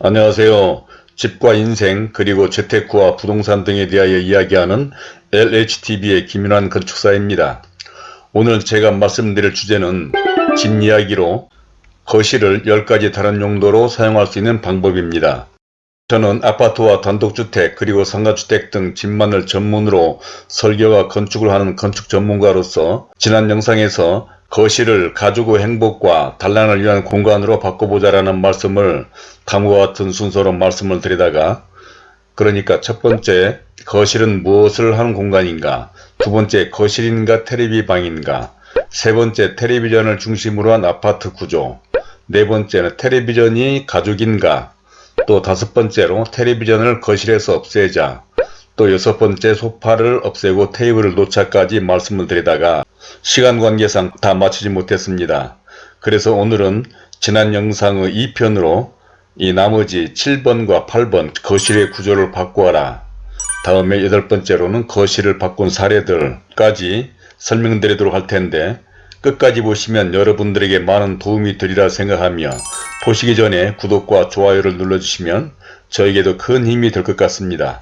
안녕하세요. 집과 인생 그리고 재테크와 부동산 등에 대하여 이야기하는 LHTV의 김윤환 건축사입니다. 오늘 제가 말씀드릴 주제는 집 이야기로 거실을 10가지 다른 용도로 사용할 수 있는 방법입니다. 저는 아파트와 단독주택 그리고 상가주택 등 집만을 전문으로 설계와 건축을 하는 건축 전문가로서 지난 영상에서 거실을 가지고 행복과 단란을 위한 공간으로 바꿔보자라는 말씀을 다음과 같은 순서로 말씀을 드리다가 그러니까 첫 번째 거실은 무엇을 하는 공간인가? 두 번째 거실인가 테레비 방인가? 세 번째 텔레비전을 중심으로 한 아파트 구조? 네 번째는 텔레비전이 가족인가? 또 다섯 번째로 텔레비전을 거실에서 없애자 또 여섯 번째 소파를 없애고 테이블을 놓자까지 말씀을 드리다가 시간 관계상 다 마치지 못했습니다. 그래서 오늘은 지난 영상의 2편으로 이 나머지 7번과 8번 거실의 구조를 바꾸어라. 다음에 여덟 번째로는 거실을 바꾼 사례들까지 설명드리도록 할 텐데 끝까지 보시면 여러분들에게 많은 도움이 되리라 생각하며 보시기 전에 구독과 좋아요를 눌러주시면 저에게도 큰 힘이 될 것 같습니다.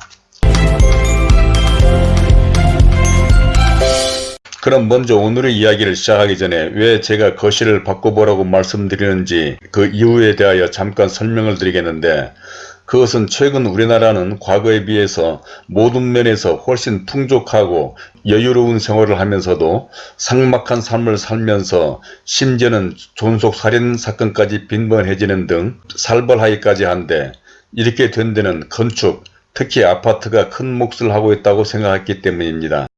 그럼 먼저 오늘의 이야기를 시작하기 전에 왜 제가 거실을 바꿔보라고 말씀드리는지 그 이유에 대하여 잠깐 설명을 드리겠는데 그것은 최근 우리나라는 과거에 비해서 모든 면에서 훨씬 풍족하고 여유로운 생활을 하면서도 삭막한 삶을 살면서 심지어는 존속살인 사건까지 빈번해지는 등 살벌하기까지 한데 이렇게 된 데는 건축, 특히 아파트가 큰 몫을 하고 있다고 생각했기 때문입니다.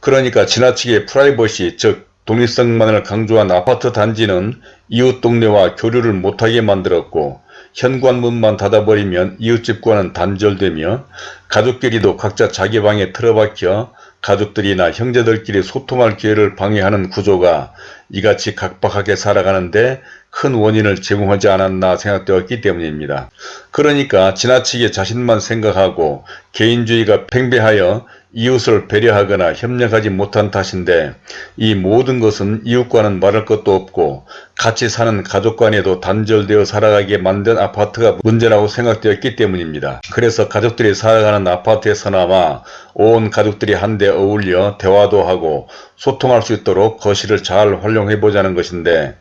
그러니까 지나치게 프라이버시 즉 독립성만을 강조한 아파트 단지는 이웃 동네와 교류를 못하게 만들었고 현관문만 닫아버리면 이웃집과는 단절되며 가족끼리도 각자 자기 방에 틀어박혀 가족들이나 형제들끼리 소통할 기회를 방해하는 구조가 이같이 각박하게 살아가는데 큰 원인을 제공하지 않았나 생각되었기 때문입니다. 그러니까 지나치게 자신만 생각하고 개인주의가 팽배하여 이웃을 배려하거나 협력하지 못한 탓인데 이 모든 것은 이웃과는 말할 것도 없고 같이 사는 가족 간에도 단절되어 살아가게 만든 아파트가 문제라고 생각되었기 때문입니다. 그래서 가족들이 살아가는 아파트에서나마 온 가족들이 한데 어울려 대화도 하고 소통할 수 있도록 거실을 잘 활용해 보자는 것인데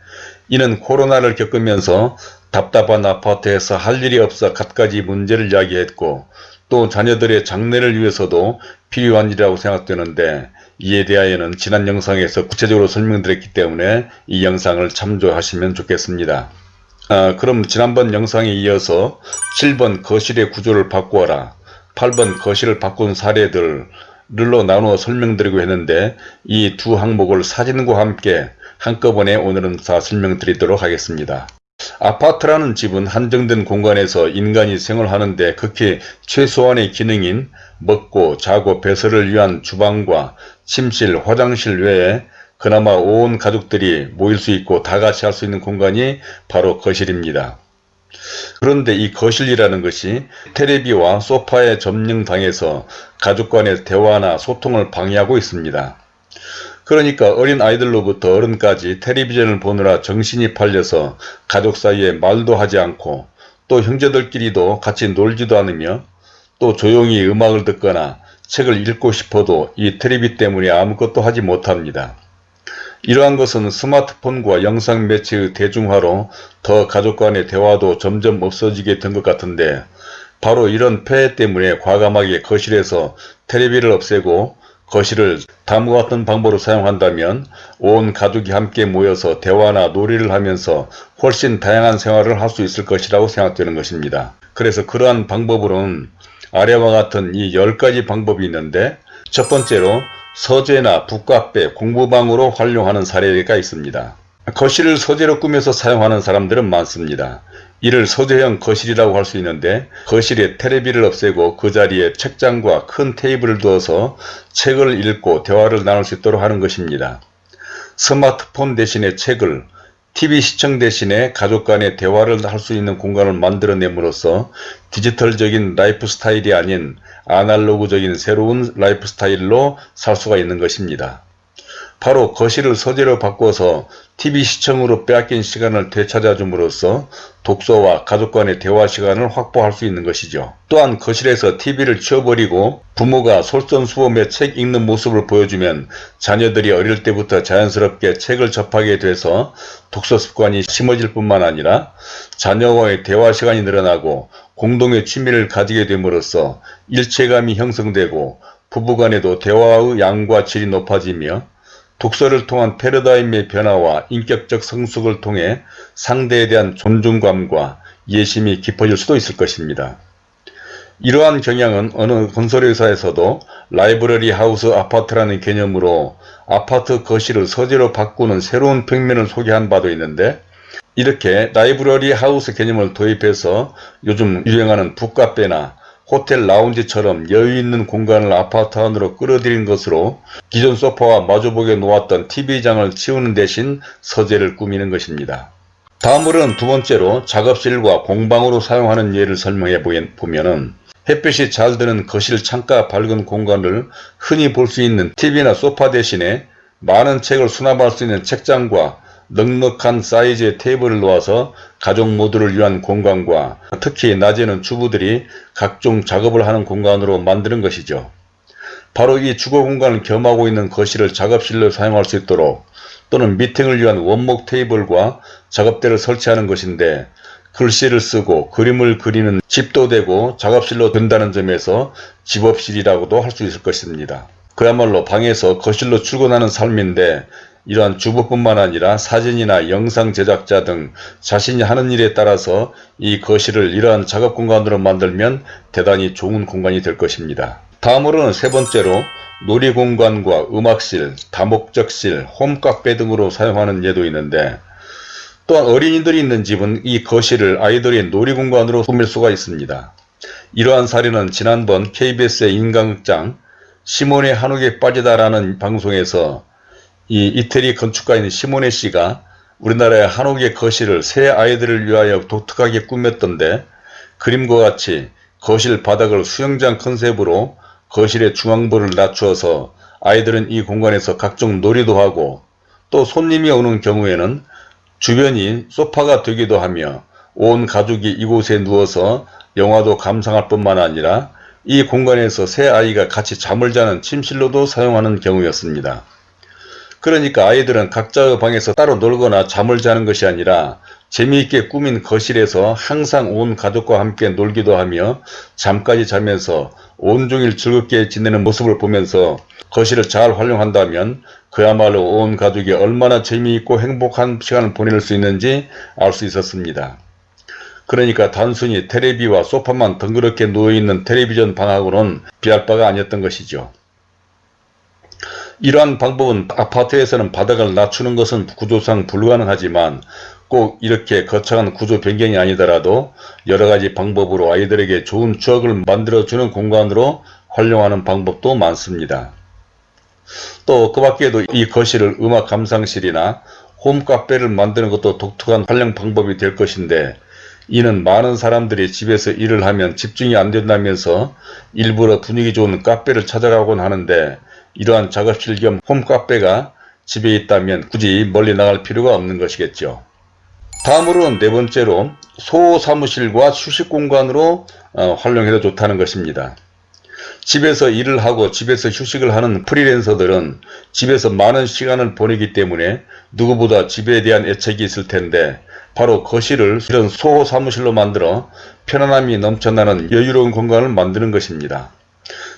이는 코로나를 겪으면서 답답한 아파트에서 할 일이 없어 갖가지 문제를 이야기했고 또 자녀들의 장래를 위해서도 필요한 일이라고 생각되는데 이에 대하여는 지난 영상에서 구체적으로 설명드렸기 때문에 이 영상을 참조하시면 좋겠습니다. 아, 그럼 지난번 영상에 이어서 7번 거실의 구조를 바꾸어라 8번 거실을 바꾼 사례들로 나누어 설명드리고 했는데 이 두 항목을 사진과 함께 한꺼번에 오늘은 다 설명드리도록 하겠습니다. 아파트라는 집은 한정된 공간에서 인간이 생활하는데 극히 최소한의 기능인 먹고 자고 배설을 위한 주방과 침실, 화장실 외에 그나마 온 가족들이 모일 수 있고 다같이 할 수 있는 공간이 바로 거실입니다. 그런데 이 거실이라는 것이 테레비와 소파에 점령당해서 가족 간의 대화나 소통을 방해하고 있습니다. 그러니까 어린 아이들로부터 어른까지 텔레비전을 보느라 정신이 팔려서 가족 사이에 말도 하지 않고 또 형제들끼리도 같이 놀지도 않으며 또 조용히 음악을 듣거나 책을 읽고 싶어도 이 텔레비 때문에 아무것도 하지 못합니다. 이러한 것은 스마트폰과 영상 매체의 대중화로 더 가족 간의 대화도 점점 없어지게 된 것 같은데 바로 이런 폐해 때문에 과감하게 거실에서 텔레비를 없애고 거실을 다음과 같은 방법으로 사용한다면 온 가족이 함께 모여서 대화나 놀이를 하면서 훨씬 다양한 생활을 할 수 있을 것이라고 생각되는 것입니다. 그래서 그러한 방법으로는 아래와 같은 이 10가지 방법이 있는데 첫 번째로 서재나 북카페, 공부방으로 활용하는 사례가 있습니다. 거실을 서재로 꾸며서 사용하는 사람들은 많습니다. 이를 서재형 거실이라고 할 수 있는데 거실에 테레비를 없애고 그 자리에 책장과 큰 테이블을 두어서 책을 읽고 대화를 나눌 수 있도록 하는 것입니다. 스마트폰 대신에 책을 TV 시청 대신에 가족 간의 대화를 할 수 있는 공간을 만들어냄으로써 디지털적인 라이프 스타일이 아닌 아날로그적인 새로운 라이프 스타일로 살 수가 있는 것입니다. 바로 거실을 서재로 바꿔서 TV 시청으로 빼앗긴 시간을 되찾아줌으로써 독서와 가족 간의 대화 시간을 확보할 수 있는 것이죠. 또한 거실에서 TV를 치워버리고 부모가 솔선수범해 책 읽는 모습을 보여주면 자녀들이 어릴 때부터 자연스럽게 책을 접하게 돼서 독서 습관이 심어질 뿐만 아니라 자녀와의 대화 시간이 늘어나고 공동의 취미를 가지게 됨으로써 일체감이 형성되고 부부간에도 대화의 양과 질이 높아지며 독서를 통한 패러다임의 변화와 인격적 성숙을 통해 상대에 대한 존중감과 이해심이 깊어질 수도 있을 것입니다. 이러한 경향은 어느 건설회사에서도 라이브러리 하우스 아파트라는 개념으로 아파트 거실을 서재로 바꾸는 새로운 평면을 소개한 바도 있는데 이렇게 라이브러리 하우스 개념을 도입해서 요즘 유행하는 북카페나 호텔 라운지처럼 여유있는 공간을 아파트 안으로 끌어들인 것으로 기존 소파와 마주보게 놓았던 TV장을 치우는 대신 서재를 꾸미는 것입니다. 다음으로는 두 번째로 작업실과 공방으로 사용하는 예를 설명해 보면 은 햇빛이 잘 드는 거실 창가 밝은 공간을 흔히 볼 수 있는 TV나 소파 대신에 많은 책을 수납할 수 있는 책장과 넉넉한 사이즈의 테이블을 놓아서 가족 모두를 위한 공간과 특히 낮에는 주부들이 각종 작업을 하는 공간으로 만드는 것이죠. 바로 이 주거 공간을 겸하고 있는 거실을 작업실로 사용할 수 있도록 또는 미팅을 위한 원목 테이블과 작업대를 설치하는 것인데 글씨를 쓰고 그림을 그리는 집도 되고 작업실로 된다는 점에서 집업실이라고도 할 수 있을 것입니다. 그야말로 방에서 거실로 출근하는 삶인데 이러한 주부뿐만 아니라 사진이나 영상 제작자 등 자신이 하는 일에 따라서 이 거실을 이러한 작업 공간으로 만들면 대단히 좋은 공간이 될 것입니다. 다음으로는 세 번째로 놀이공간과 음악실, 다목적실, 홈카페 등으로 사용하는 예도 있는데 또한 어린이들이 있는 집은 이 거실을 아이들의 놀이공간으로 꾸밀 수가 있습니다. 이러한 사례는 지난번 KBS의 인간극장 시몬의 한옥에 빠지다라는 방송에서 이 이태리 건축가인 시모네 씨가 우리나라의 한옥의 거실을 새 아이들을 위하여 독특하게 꾸몄던데 그림과 같이 거실 바닥을 수영장 컨셉으로 거실의 중앙부를 낮추어서 아이들은 이 공간에서 각종 놀이도 하고 또 손님이 오는 경우에는 주변이 소파가 되기도 하며 온 가족이 이곳에 누워서 영화도 감상할 뿐만 아니라 이 공간에서 새 아이가 같이 잠을 자는 침실로도 사용하는 경우였습니다. 그러니까 아이들은 각자의 방에서 따로 놀거나 잠을 자는 것이 아니라 재미있게 꾸민 거실에서 항상 온 가족과 함께 놀기도 하며 잠까지 자면서 온종일 즐겁게 지내는 모습을 보면서 거실을 잘 활용한다면 그야말로 온 가족이 얼마나 재미있고 행복한 시간을 보낼 수 있는지 알 수 있었습니다. 그러니까 단순히 테레비와 소파만 덩그렇게 누워있는 텔레비전 방하고는 비할 바가 아니었던 것이죠. 이러한 방법은 아파트에서는 바닥을 낮추는 것은 구조상 불가능하지만 꼭 이렇게 거창한 구조 변경이 아니더라도 여러가지 방법으로 아이들에게 좋은 추억을 만들어주는 공간으로 활용하는 방법도 많습니다. 또 그 밖에도 이 거실을 음악 감상실이나 홈카페를 만드는 것도 독특한 활용 방법이 될 것인데 이는 많은 사람들이 집에서 일을 하면 집중이 안 된다면서 일부러 분위기 좋은 카페를 찾아가곤 하는데 이러한 작업실 겸 홈카페가 집에 있다면 굳이 멀리 나갈 필요가 없는 것이겠죠. 다음으로는 네 번째로 소사무실과 휴식 공간으로 어, 활용해도 좋다는 것입니다. 집에서 일을 하고 집에서 휴식을 하는 프리랜서들은 집에서 많은 시간을 보내기 때문에 누구보다 집에 대한 애착이 있을 텐데 바로 거실을 이런 소사무실로 만들어 편안함이 넘쳐나는 여유로운 공간을 만드는 것입니다.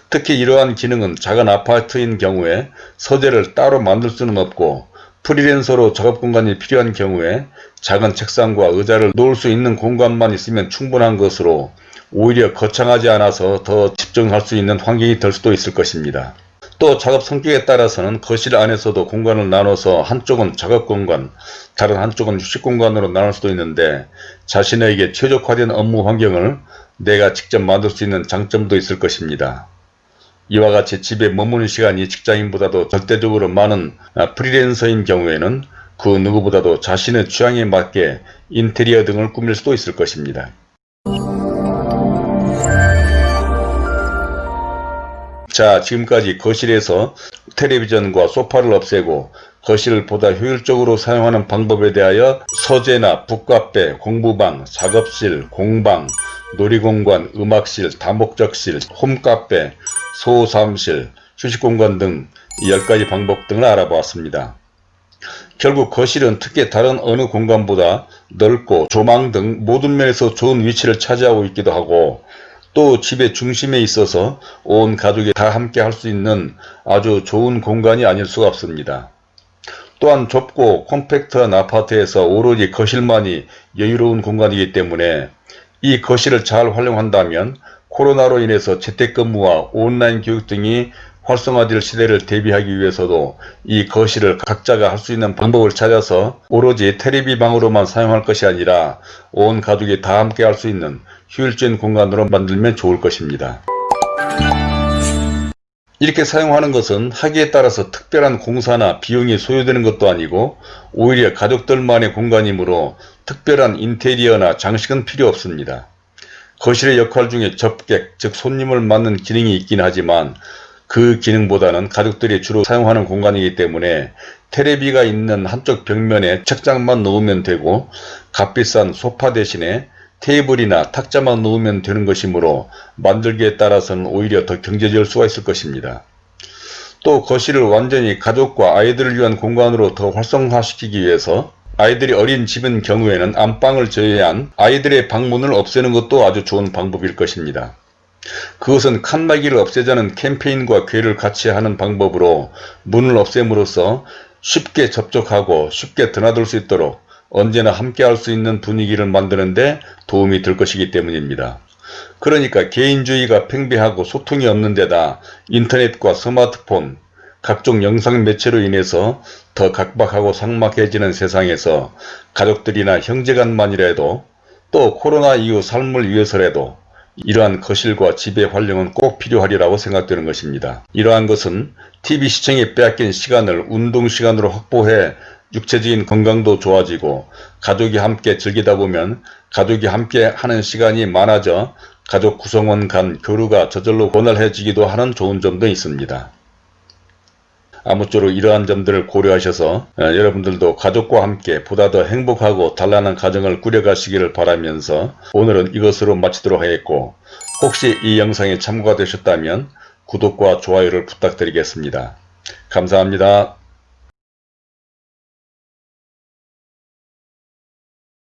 특히 이러한 기능은 작은 아파트인 경우에 서재를 따로 만들 수는 없고 프리랜서로 작업 공간이 필요한 경우에 작은 책상과 의자를 놓을 수 있는 공간만 있으면 충분한 것으로 오히려 거창하지 않아서 더 집중할 수 있는 환경이 될 수도 있을 것입니다. 또 작업 성격에 따라서는 거실 안에서도 공간을 나눠서 한쪽은 작업 공간, 다른 한쪽은 휴식 공간으로 나눌 수도 있는데 자신에게 최적화된 업무 환경을 내가 직접 만들 수 있는 장점도 있을 것입니다. 이와 같이 집에 머무는 시간이 직장인보다도 절대적으로 많은 아, 프리랜서인 경우에는 그 누구보다도 자신의 취향에 맞게 인테리어 등을 꾸밀 수도 있을 것입니다. 자 지금까지 거실에서 텔레비전과 소파를 없애고 거실을 보다 효율적으로 사용하는 방법에 대하여 서재나 북카페, 공부방, 작업실, 공방, 놀이공간, 음악실, 다목적실, 홈카페, 소사무실, 휴식공간 등 10가지 방법 등을 알아보았습니다. 결국 거실은 특히 다른 어느 공간보다 넓고 조망 등 모든 면에서 좋은 위치를 차지하고 있기도 하고 또 집의 중심에 있어서 온 가족이 다 함께 할 수 있는 아주 좋은 공간이 아닐 수가 없습니다. 또한 좁고 컴팩트한 아파트에서 오로지 거실만이 여유로운 공간이기 때문에 이 거실을 잘 활용한다면 코로나로 인해서 재택근무와 온라인 교육 등이 활성화될 시대를 대비하기 위해서도 이 거실을 각자가 할 수 있는 방법을 찾아서 오로지 테레비 방으로만 사용할 것이 아니라 온 가족이 다 함께 할 수 있는 효율적인 공간으로 만들면 좋을 것입니다. 이렇게 사용하는 것은 하기에 따라서 특별한 공사나 비용이 소요되는 것도 아니고 오히려 가족들만의 공간이므로 특별한 인테리어나 장식은 필요 없습니다. 거실의 역할 중에 접객, 즉 손님을 맞는 기능이 있긴 하지만 그 기능보다는 가족들이 주로 사용하는 공간이기 때문에 테레비가 있는 한쪽 벽면에 책장만 놓으면 되고 값비싼 소파 대신에 테이블이나 탁자만 놓으면 되는 것이므로 만들기에 따라서는 오히려 더 경제적일 수가 있을 것입니다. 또 거실을 완전히 가족과 아이들을 위한 공간으로 더 활성화시키기 위해서 아이들이 어린 집인 경우에는 안방을 제외한 아이들의 방문을 없애는 것도 아주 좋은 방법일 것입니다. 그것은 칸막이를 없애자는 캠페인과 괴를 같이 하는 방법으로 문을 없앰으로써 쉽게 접촉하고 쉽게 드나들 수 있도록 언제나 함께 할 수 있는 분위기를 만드는데 도움이 될 것이기 때문입니다. 그러니까 개인주의가 팽배하고 소통이 없는 데다 인터넷과 스마트폰, 각종 영상 매체로 인해서 더 각박하고 삭막해지는 세상에서 가족들이나 형제간만이라도 또 코로나 이후 삶을 위해서라도 이러한 거실과 집의 활용은 꼭 필요하리라고 생각되는 것입니다. 이러한 것은 TV 시청에 빼앗긴 시간을 운동 시간으로 확보해 육체적인 건강도 좋아지고 가족이 함께 즐기다 보면 가족이 함께 하는 시간이 많아져 가족 구성원 간 교류가 저절로 원활해지기도 하는 좋은 점도 있습니다. 아무쪼록 이러한 점들을 고려하셔서 어, 여러분들도 가족과 함께 보다 더 행복하고 단란한 가정을 꾸려가시기를 바라면서 오늘은 이것으로 마치도록 하겠고 혹시 이 영상에 참고가 되셨다면 구독과 좋아요를 부탁드리겠습니다. 감사합니다.